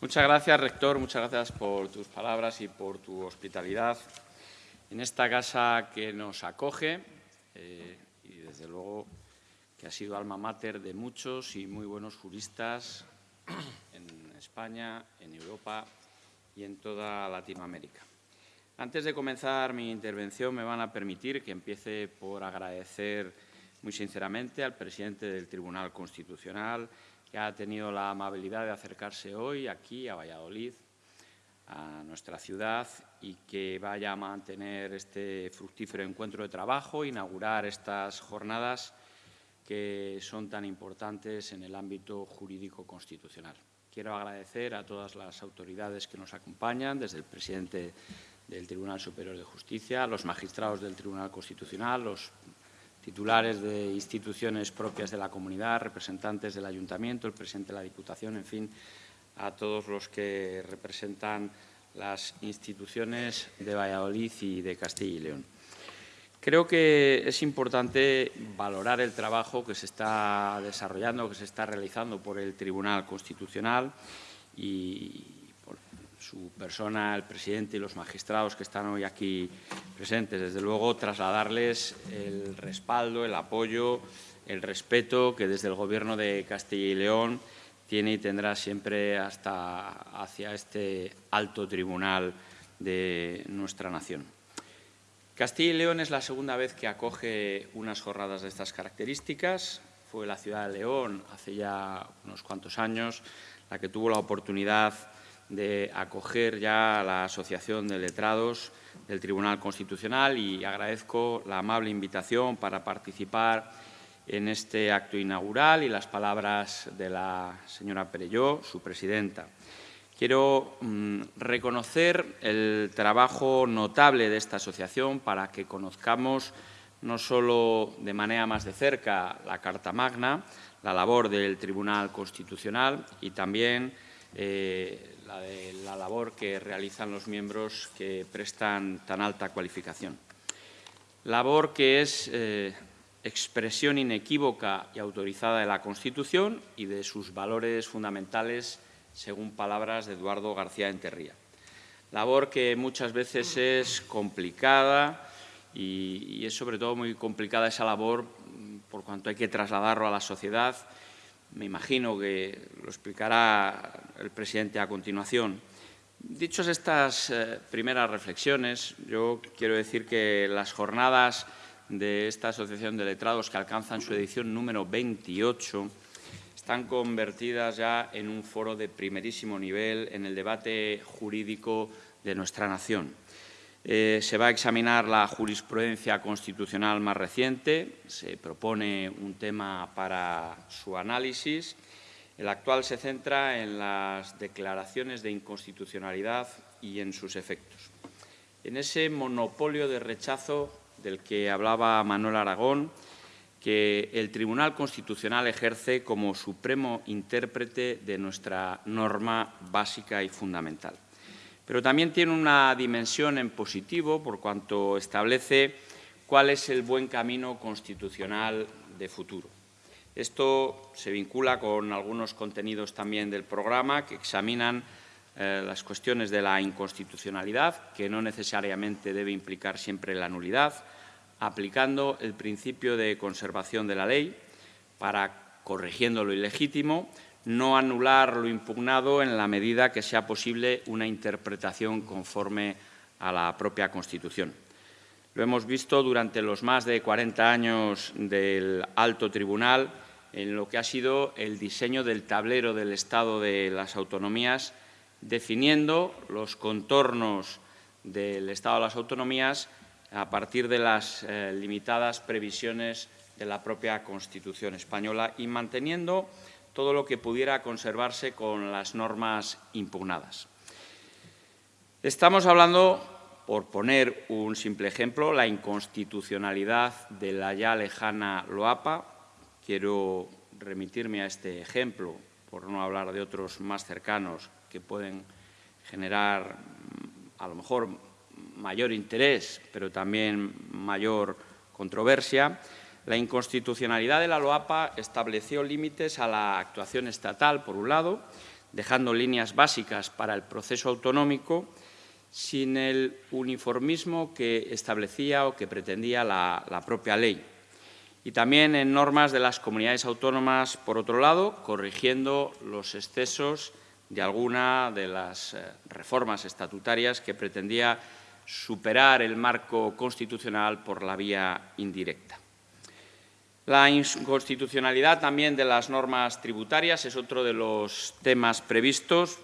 Muchas gracias, rector. Muchas gracias por tus palabras y por tu hospitalidad en esta casa que nos acoge eh, y, desde luego, que ha sido alma mater de muchos y muy buenos juristas en España, en Europa y en toda Latinoamérica. Antes de comenzar mi intervención, me van a permitir que empiece por agradecer muy sinceramente al presidente del Tribunal Constitucional, que ha tenido la amabilidad de acercarse hoy aquí a Valladolid, a nuestra ciudad, y que vaya a mantener este fructífero encuentro de trabajo, inaugurar estas jornadas que son tan importantes en el ámbito jurídico constitucional. Quiero agradecer a todas las autoridades que nos acompañan, desde el presidente del Tribunal Superior de Justicia, los magistrados del Tribunal Constitucional, los titulares de instituciones propias de la comunidad, representantes del Ayuntamiento, el presidente de la Diputación, en fin, a todos los que representan las instituciones de Valladolid y de Castilla y León. Creo que es importante valorar el trabajo que se está desarrollando, que se está realizando por el Tribunal Constitucional y, su persona, el presidente y los magistrados que están hoy aquí presentes. Desde luego, trasladarles el respaldo, el apoyo, el respeto que desde el Gobierno de Castilla y León tiene y tendrá siempre hasta hacia este alto tribunal de nuestra nación. Castilla y León es la segunda vez que acoge unas jornadas de estas características. Fue la ciudad de León hace ya unos cuantos años la que tuvo la oportunidad de acoger ya a la Asociación de Letrados del Tribunal Constitucional y agradezco la amable invitación para participar en este acto inaugural y las palabras de la señora Perelló, su presidenta. Quiero mm, reconocer el trabajo notable de esta asociación para que conozcamos no solo de manera más de cerca la Carta Magna, la labor del Tribunal Constitucional y también eh, la labor que realizan los miembros que prestan tan alta cualificación. Labor que es eh, expresión inequívoca y autorizada de la Constitución y de sus valores fundamentales, según palabras de Eduardo García Enterría. Labor que muchas veces es complicada y, y es sobre todo muy complicada esa labor por cuanto hay que trasladarlo a la sociedad me imagino que lo explicará el presidente a continuación. Dichas estas eh, primeras reflexiones, yo quiero decir que las jornadas de esta Asociación de Letrados, que alcanzan su edición número 28, están convertidas ya en un foro de primerísimo nivel en el debate jurídico de nuestra nación. Eh, se va a examinar la jurisprudencia constitucional más reciente, se propone un tema para su análisis. El actual se centra en las declaraciones de inconstitucionalidad y en sus efectos. En ese monopolio de rechazo del que hablaba Manuel Aragón, que el Tribunal Constitucional ejerce como supremo intérprete de nuestra norma básica y fundamental pero también tiene una dimensión en positivo por cuanto establece cuál es el buen camino constitucional de futuro. Esto se vincula con algunos contenidos también del programa que examinan eh, las cuestiones de la inconstitucionalidad, que no necesariamente debe implicar siempre la nulidad, aplicando el principio de conservación de la ley para, corrigiendo lo ilegítimo, no anular lo impugnado en la medida que sea posible una interpretación conforme a la propia Constitución. Lo hemos visto durante los más de 40 años del alto tribunal en lo que ha sido el diseño del tablero del Estado de las autonomías, definiendo los contornos del Estado de las autonomías a partir de las eh, limitadas previsiones de la propia Constitución española y manteniendo todo lo que pudiera conservarse con las normas impugnadas. Estamos hablando, por poner un simple ejemplo, la inconstitucionalidad de la ya lejana LOAPA. Quiero remitirme a este ejemplo, por no hablar de otros más cercanos que pueden generar a lo mejor mayor interés, pero también mayor controversia. La inconstitucionalidad de la LOAPA estableció límites a la actuación estatal, por un lado, dejando líneas básicas para el proceso autonómico, sin el uniformismo que establecía o que pretendía la, la propia ley. Y también en normas de las comunidades autónomas, por otro lado, corrigiendo los excesos de alguna de las eh, reformas estatutarias que pretendía superar el marco constitucional por la vía indirecta. La inconstitucionalidad también de las normas tributarias es otro de los temas previstos.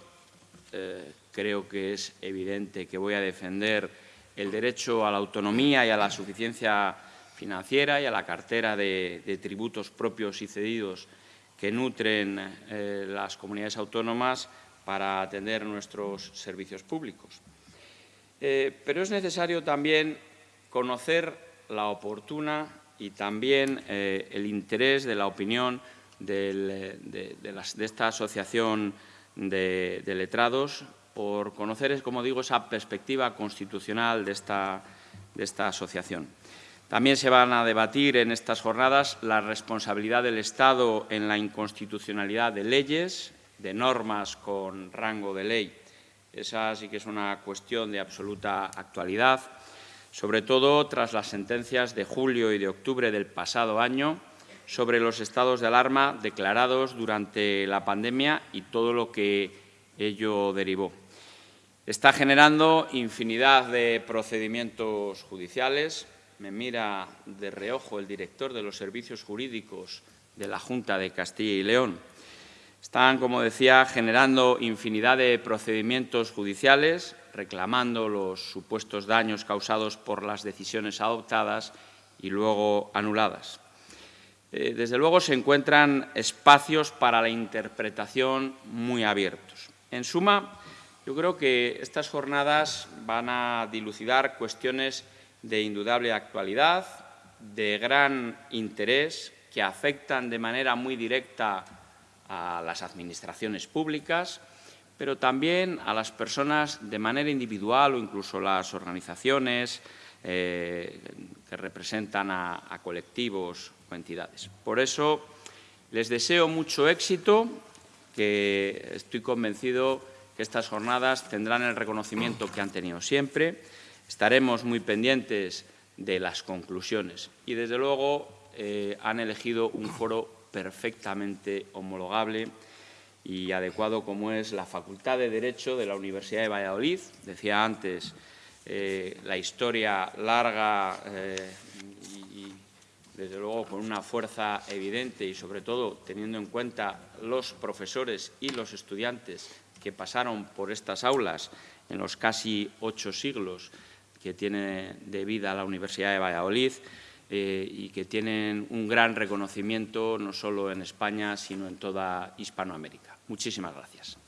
Eh, creo que es evidente que voy a defender el derecho a la autonomía y a la suficiencia financiera y a la cartera de, tributos propios y cedidos que nutren eh, las comunidades autónomas para atender nuestros servicios públicos. Eh, pero es necesario también conocer la oportuna y también eh, el interés de la opinión de, esta asociación de, letrados por conocer, como digo, esa perspectiva constitucional de esta, de esta asociación. También se van a debatir en estas jornadas la responsabilidad del Estado en la inconstitucionalidad de leyes, de normas con rango de ley. Esa sí que es una cuestión de absoluta actualidad, sobre todo tras las sentencias de julio y de octubre del pasado año sobre los estados de alarma declarados durante la pandemia y todo lo que ello derivó. Está generando infinidad de procedimientos judiciales. Me mira de reojo el director de los servicios jurídicos de la Junta de Castilla y León están, como decía, generando infinidad de procedimientos judiciales, reclamando los supuestos daños causados por las decisiones adoptadas y luego anuladas. Eh, desde luego se encuentran espacios para la interpretación muy abiertos. En suma, yo creo que estas jornadas van a dilucidar cuestiones de indudable actualidad, de gran interés, que afectan de manera muy directa a las administraciones públicas, pero también a las personas de manera individual o incluso las organizaciones eh, que representan a, colectivos o entidades. Por eso les deseo mucho éxito, que estoy convencido que estas jornadas tendrán el reconocimiento que han tenido siempre. Estaremos muy pendientes de las conclusiones y, desde luego, eh, han elegido un foro perfectamente homologable y adecuado como es la Facultad de Derecho de la Universidad de Valladolid. Decía antes, eh, la historia larga eh, y, desde luego, con una fuerza evidente y, sobre todo, teniendo en cuenta los profesores y los estudiantes que pasaron por estas aulas en los casi ocho siglos que tiene de vida la Universidad de Valladolid, eh, y que tienen un gran reconocimiento no solo en España, sino en toda Hispanoamérica. Muchísimas gracias.